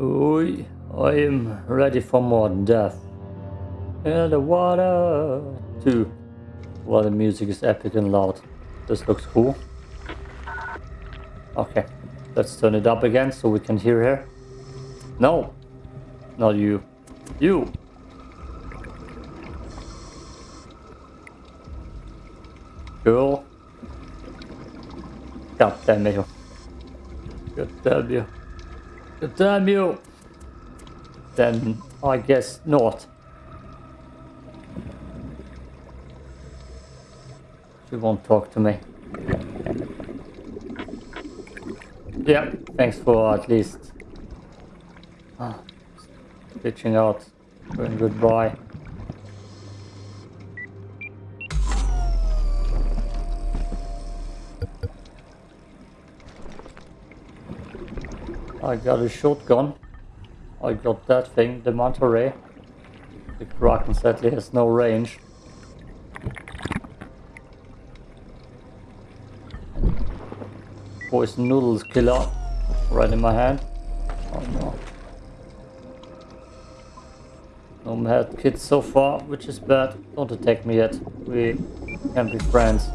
Oi, I am ready for more death. In the water. too. Well, the music is epic and loud. This looks cool. Okay, let's turn it up again so we can hear her. No, not you. You. Girl. God damn you. God damn you. Damn you. Then I guess not. She won't talk to me. Yeah, thanks for at least ah, reaching out, goodbye. I got a shotgun. I got that thing, the manta ray. The Kraken sadly has no range. Poison noodles killer right in my hand. Oh no. No mad kids so far, which is bad. Don't attack me yet. We can be friends.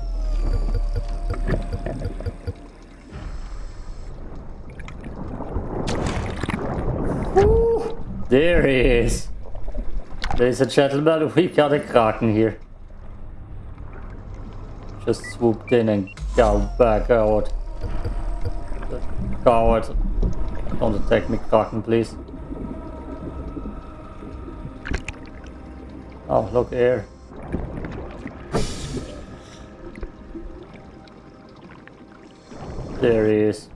There he is. Ladies and gentlemen, we got a Kraken here. Just swooped in and got back out. Coward. Don't attack me, Kraken, please. Oh, look here. There he is.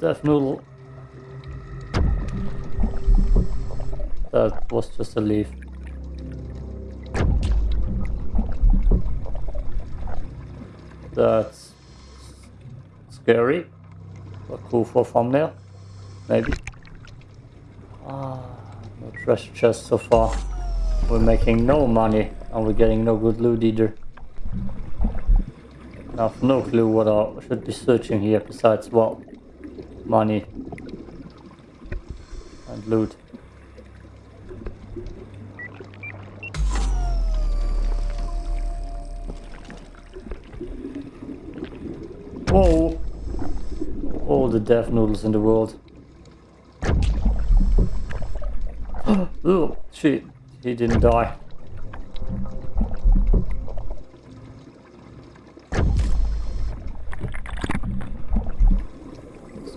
Death Noodle. That was just a leaf. That's scary. But cool for thumbnail. Maybe. Ah, no treasure chest so far. We're making no money and we're getting no good loot either. I have no clue what I should be searching here besides, well, money and loot. Whoa! All the death noodles in the world. oh, shit. He didn't die.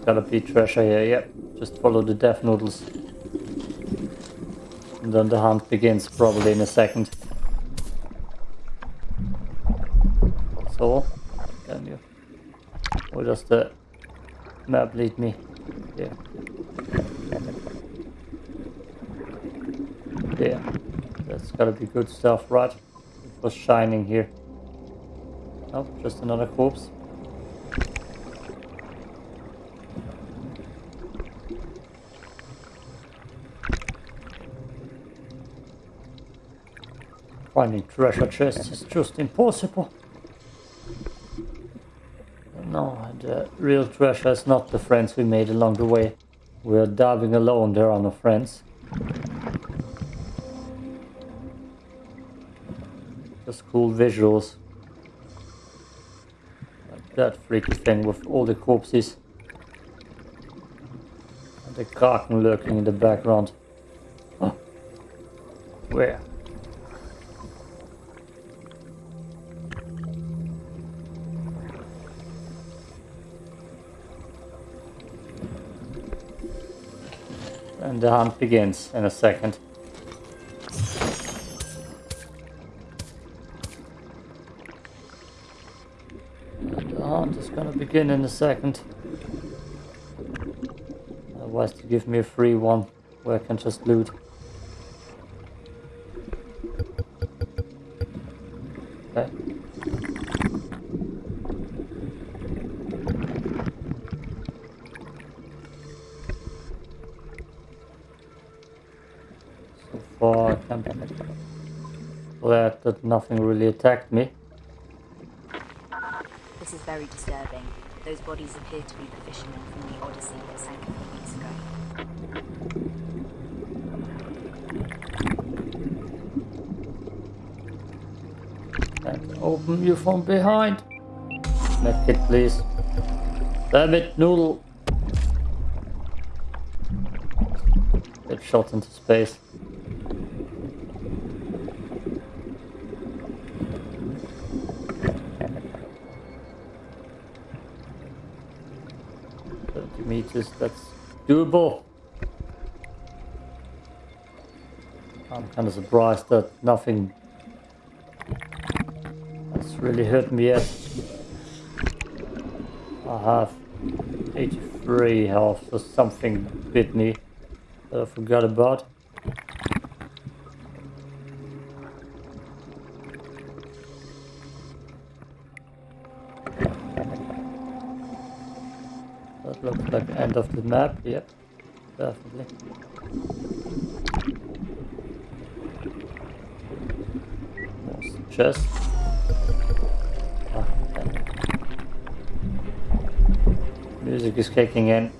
Gotta be treasure here, yep. Just follow the death noodles. And then the hunt begins probably in a second. So, can you? Or does the map lead me? Yeah. Yeah. That's gotta be good stuff, right? It was shining here. Oh, just another corpse. Finding treasure chests is just impossible. No, the uh, real treasure is not the friends we made along the way. We are diving alone, there are no friends. Just cool visuals. Like that freaky thing with all the corpses. And the kraken lurking in the background. Oh. Where? And the hunt begins in a second. The hunt is gonna begin in a second. Otherwise to give me a free one where I can just loot. Okay. for campaign. glad that nothing really attacked me. This is very disturbing. Those bodies appear to be the fishermen from the Odyssey that sank a few weeks ago. And open you from behind. Medkit, please. Damn it, noodle. Get shot into space. Meters, that's doable. I'm kind of surprised that nothing has really hurt me yet. I have 83 health, so something bit me that I forgot about. That looks like the end of the map, yep, definitely. More chest. Ah. Music is kicking in.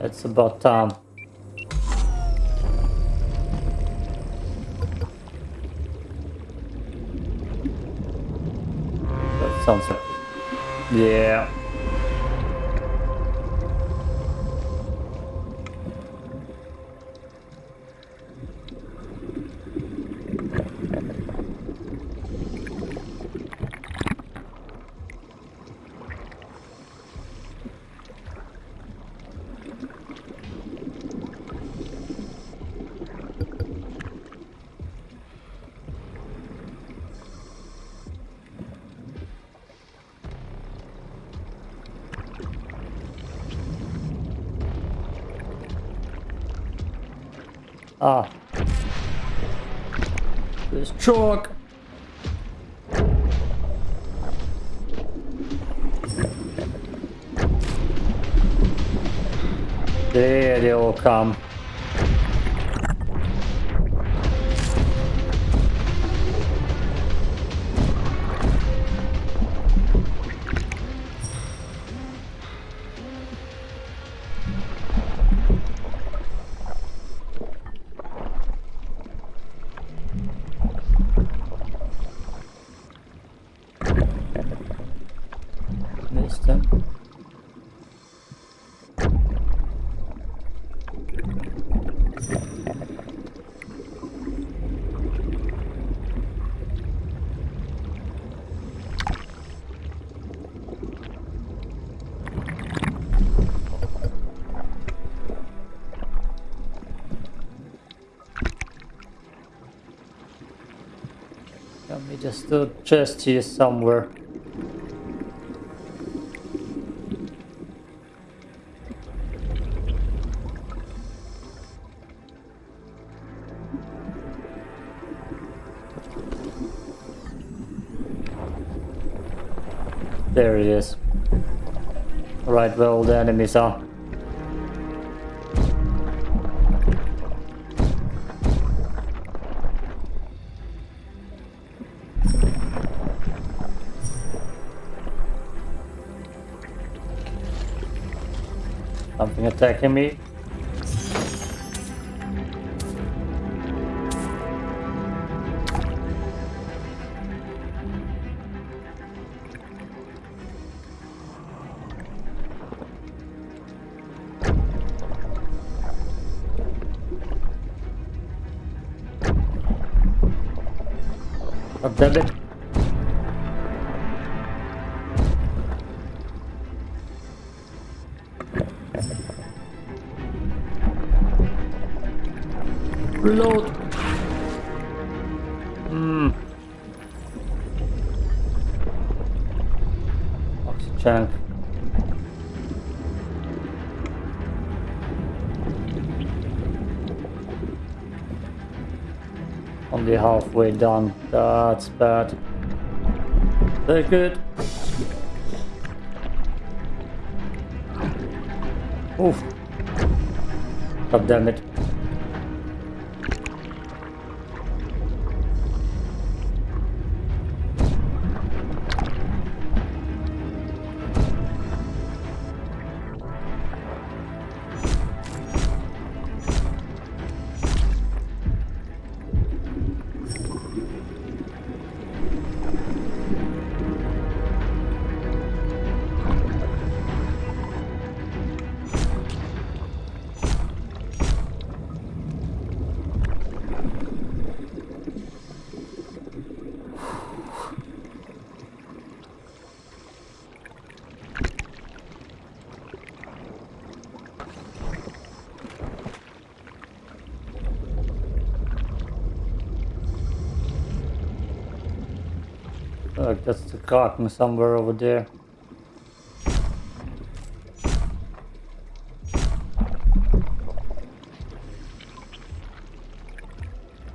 It's about time. That sounds like... Yeah. Chalk. There they all come. Me just chest here somewhere. There it is. Right where all the enemies are. Something attacking me. Damn it. Halfway done. That's bad. Very good. Oof. God damn it. The Kraken somewhere over there.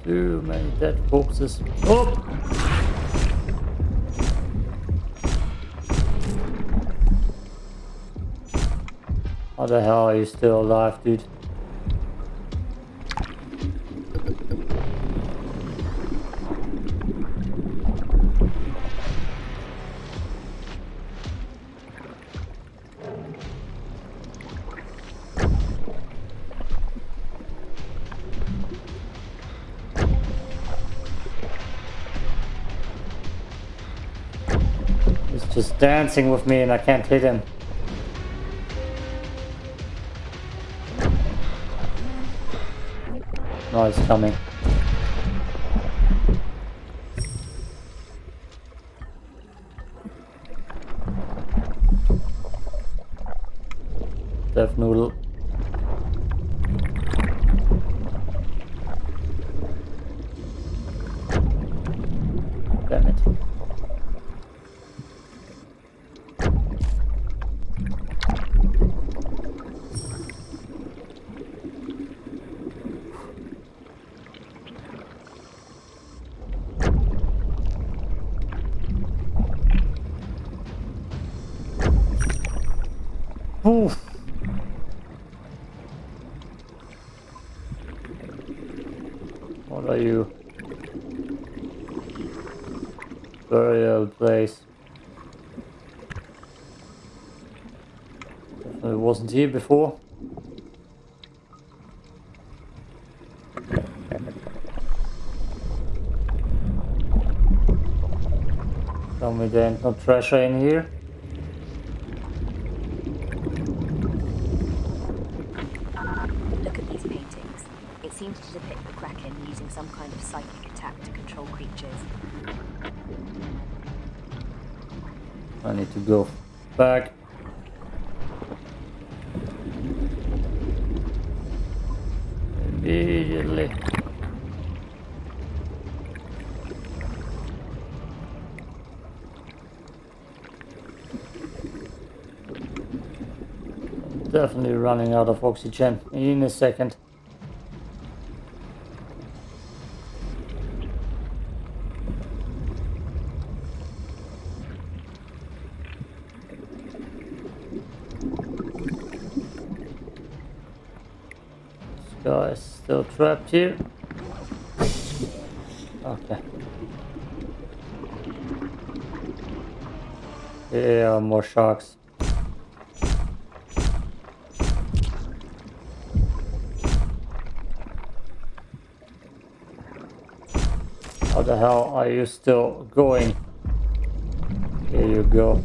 Too many dead corpses. Oh! How the hell are you still alive, dude? Dancing with me and I can't hit him. No, he's coming. Death noodle. Damn it. Oof. What are you? Burial place. Definitely wasn't here before. Tell me there ain't no treasure in here. Look at these paintings. It seems to depict the Kraken using some kind of psychic attack to control creatures. I need to go back. Immediately. Definitely running out of oxygen in a second. This guy is still trapped here. Okay. Yeah, more sharks. How the hell are you still going? Here you go.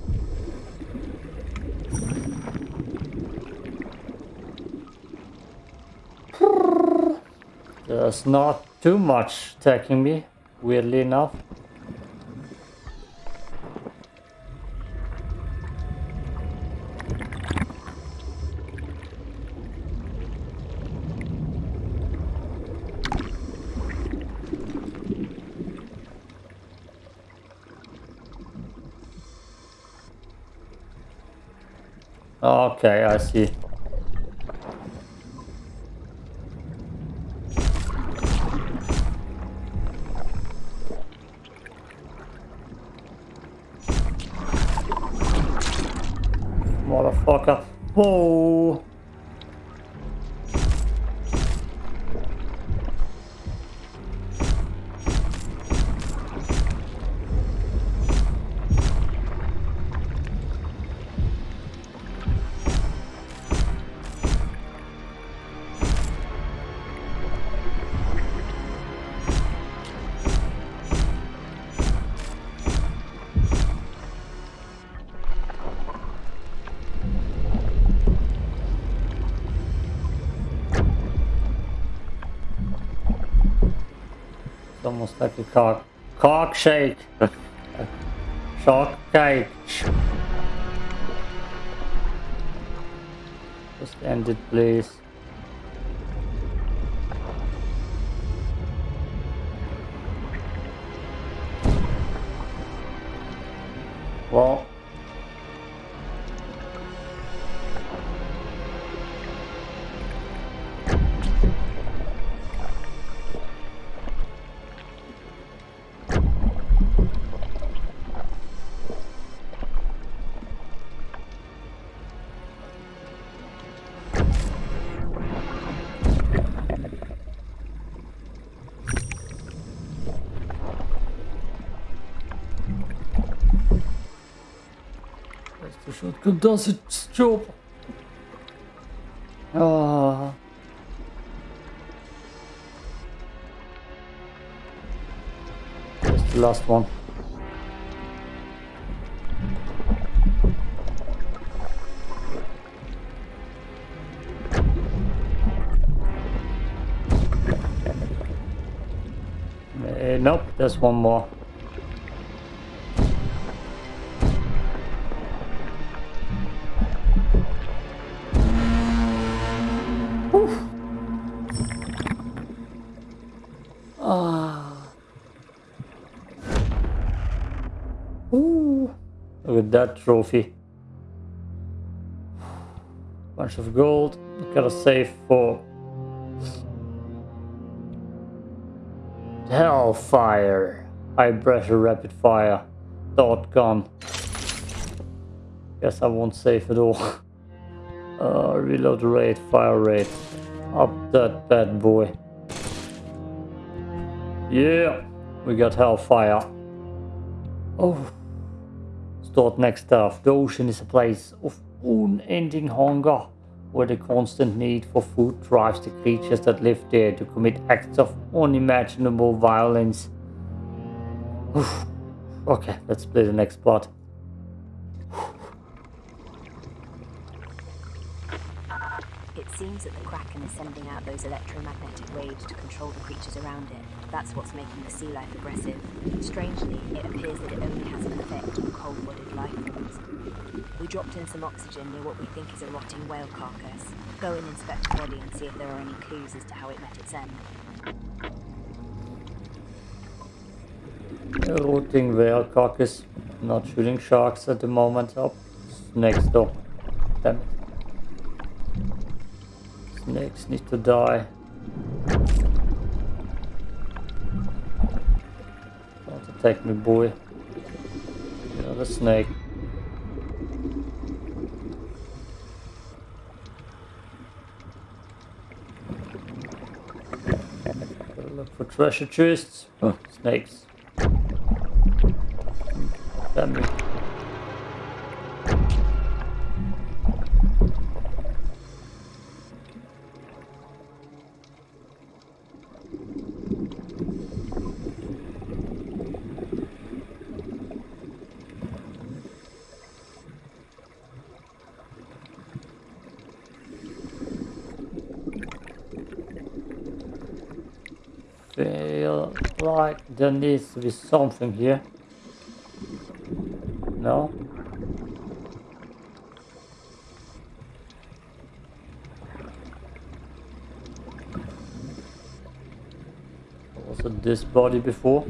There's not too much attacking me, weirdly enough. Okay, I see. Whoa. Almost like a cock cock shake. Shock cake. Just end it please. Does its job. Ah. That's the last one. Uh, nope, there's one more. Trophy. Bunch of gold. Gotta save for Hellfire. High pressure rapid fire. Dot gun. Guess I won't save at all. uh, reload rate, fire rate. Up that bad boy. Yeah, we got Hellfire. Oh. Thought next stuff. The ocean is a place of unending hunger, where the constant need for food drives the creatures that live there to commit acts of unimaginable violence. okay, let's play the next part. Seems that the Kraken is sending out those electromagnetic waves to control the creatures around it. That's what's making the sea life aggressive. Strangely, it appears that it only has an effect on cold-blooded life forms. We dropped in some oxygen near what we think is a rotting whale carcass. Go and inspect the body and see if there are any clues as to how it met its end. A rotting whale carcass. Not shooting sharks at the moment. Oh, next door. Damn it. Snakes need to die. Don't attack me, boy. Another snake. look for treasure chests. Oh, snakes. Damn it. There needs to be something here. No? Was this body before?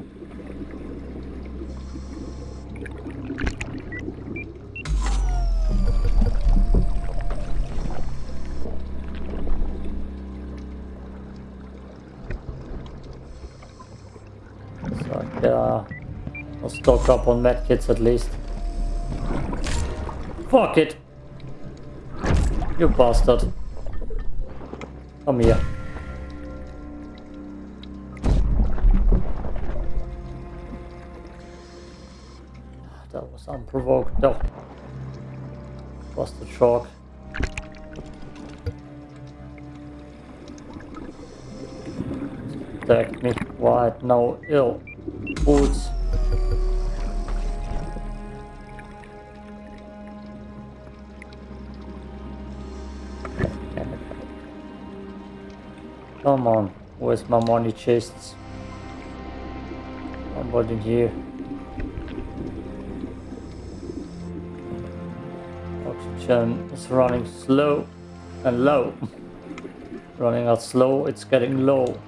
Uh, stock up on medkits at least. Fuck it! You bastard. Come here. That was unprovoked though. Busted shark. Attack me. Right now ill. Come on, where's my money chests? Nobody here. Oxygen is running slow and low. running out slow, it's getting low.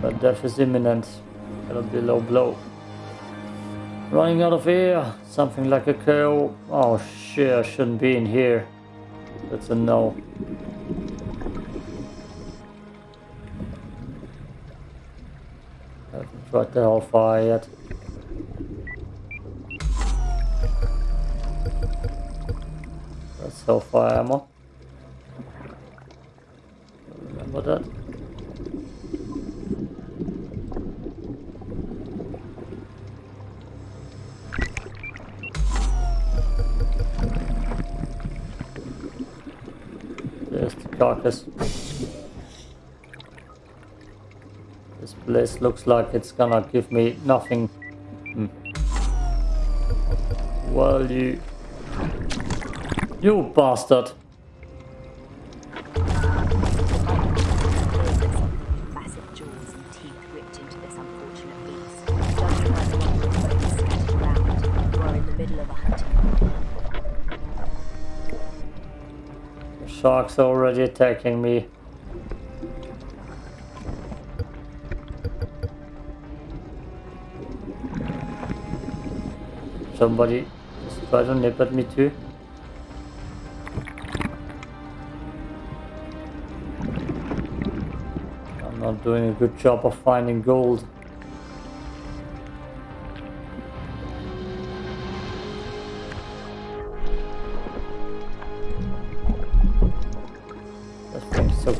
But death is imminent. It'll be a low blow. Running out of air. Something like a cow. Oh shit, I shouldn't be in here. That's a no. I haven't tried the hellfire yet. That's hellfire ammo. Remember that? Carcass. This place looks like it's gonna give me nothing. Hmm. Well, you... You bastard! Shark's already attacking me. Somebody tried to nip at me too. I'm not doing a good job of finding gold.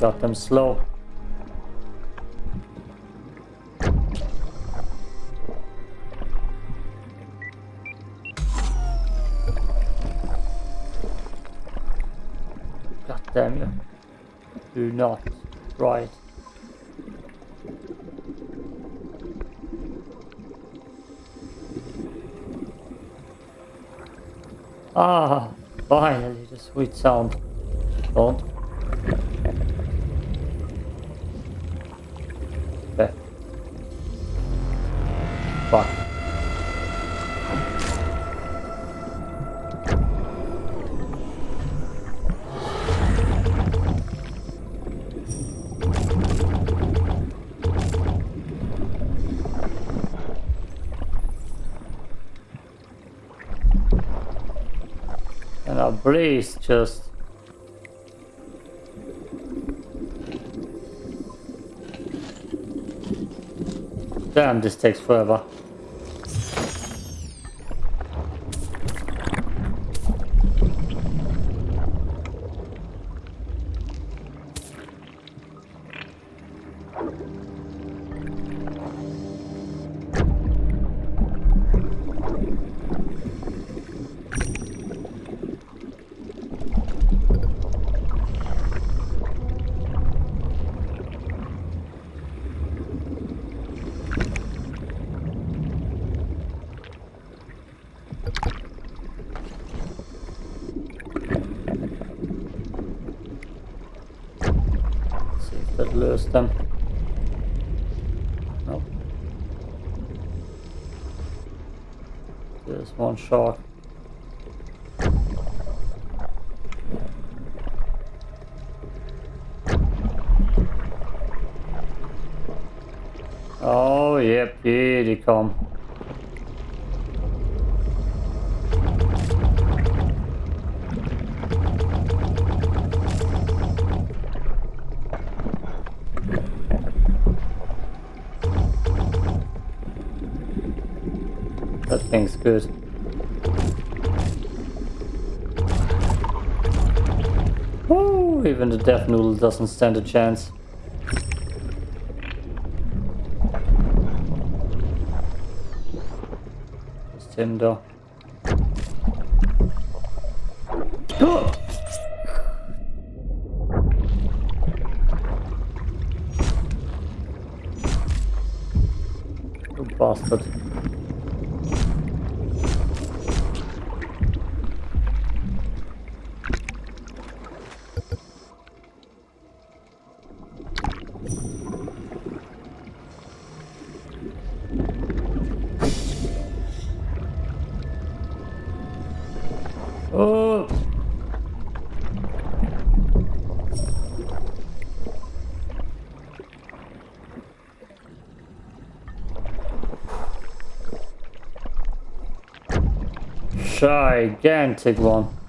Thing them slow. God damn you. Do not right. Ah, finally the sweet sound. Don't. Fuck. And our breeze just Damn, this takes forever. Them. Nope. There's one shark. Oh, yep, here they come. Thing's good. Woo, even the death noodle doesn't stand a chance. Just him though. Bastard. Gigantic one.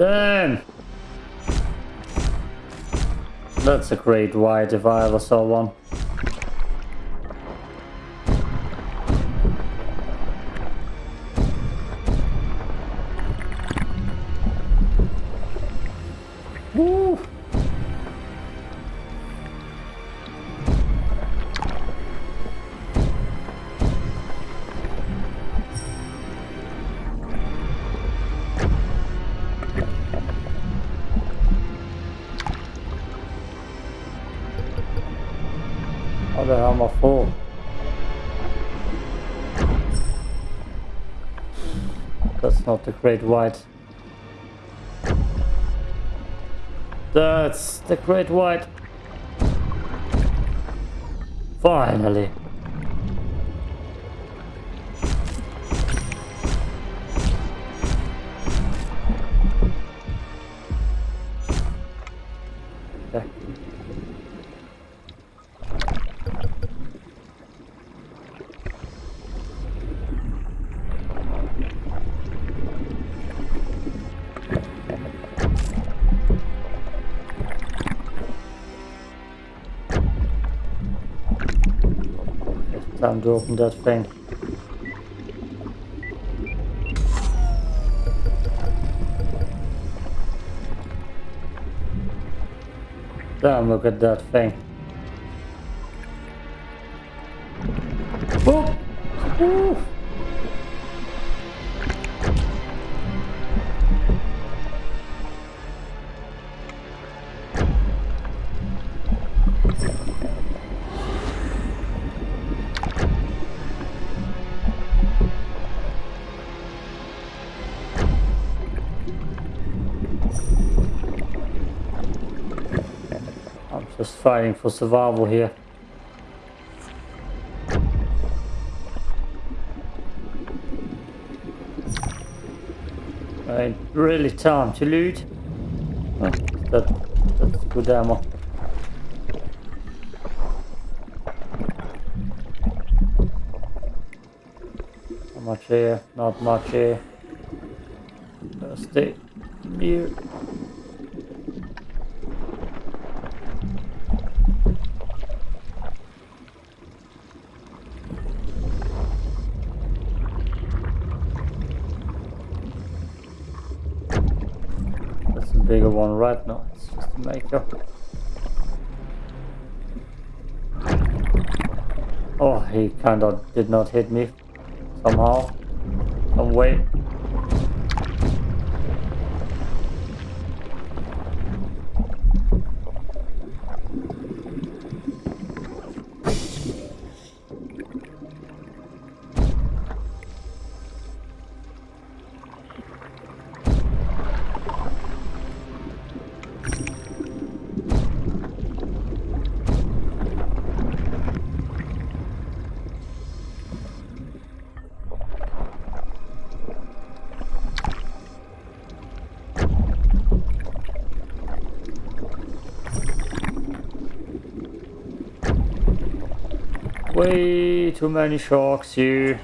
Damn. That's a great white if I ever saw one. Not the great white. That's the great white. Finally. Time to open that thing. Damn, look at that thing. Fighting for survival here. Ain't really time to loot. Oh, that, that's good ammo. Not much here, not much here. Stay here. One right now. It's just a maker. Oh, he kind of did not hit me somehow, some way. Way too many sharks here.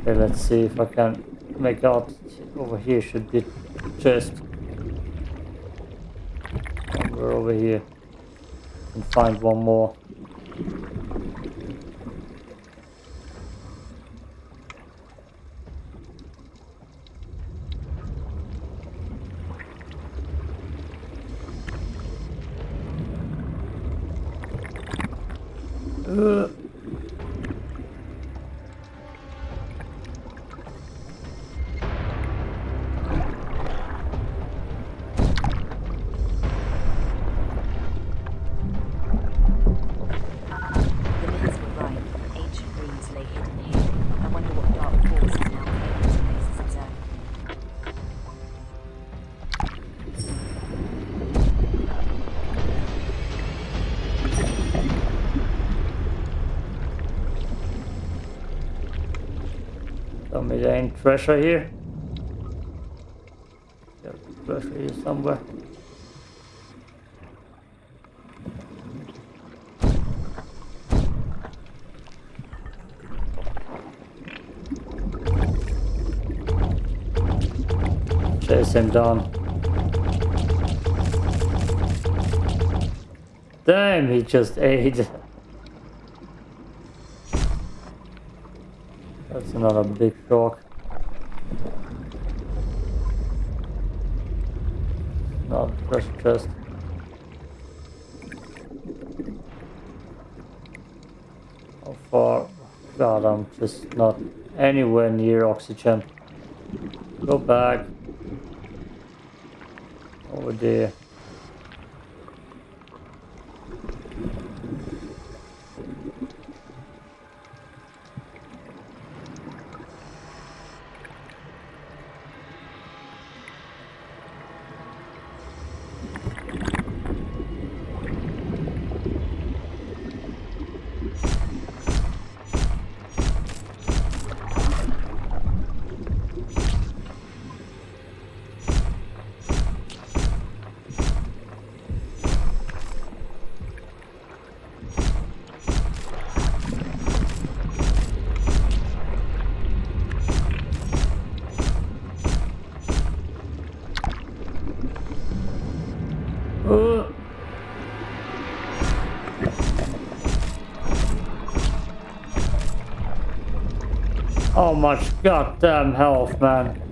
Okay, let's see if I can make out over here should be chest. Somewhere over here. And find one more. Ain't treasure here. There's treasure here somewhere. Chase him down. Damn, he just ate. That's another big shark. Not treasure chest. How far? God, I'm just not anywhere near oxygen. Go back. Over there. Much goddamn health, man.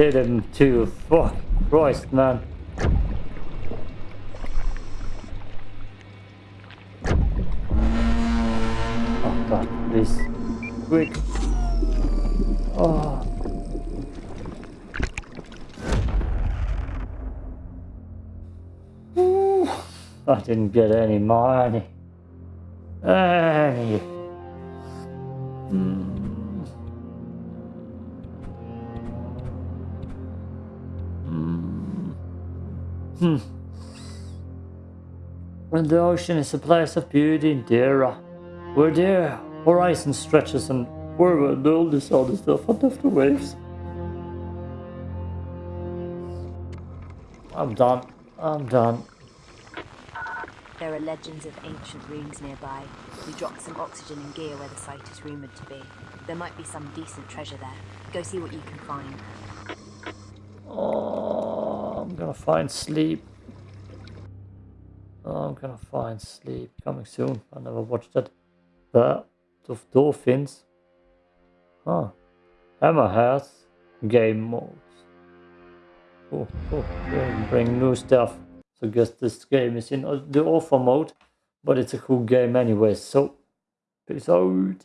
Hit him too. Fuck Christ, man. Oh god, please. Quick. Oh. I didn't get any money. Any. Hmm. Hmm. When the ocean is a place of beauty and Dera, where the horizon stretches and forward all this other stuff under the waves. I'm done. I'm done. There are legends of ancient ruins nearby. We dropped some oxygen and gear where the site is rumoured to be. There might be some decent treasure there. Go see what you can find. Gonna find sleep. Oh, I'm gonna find sleep coming soon. I never watched that. Bird of dolphins. Huh. Hammerheads. Game modes. Oh, oh, yeah, bring new stuff. So I guess this game is in the offer mode, but it's a cool game anyway. So, peace out.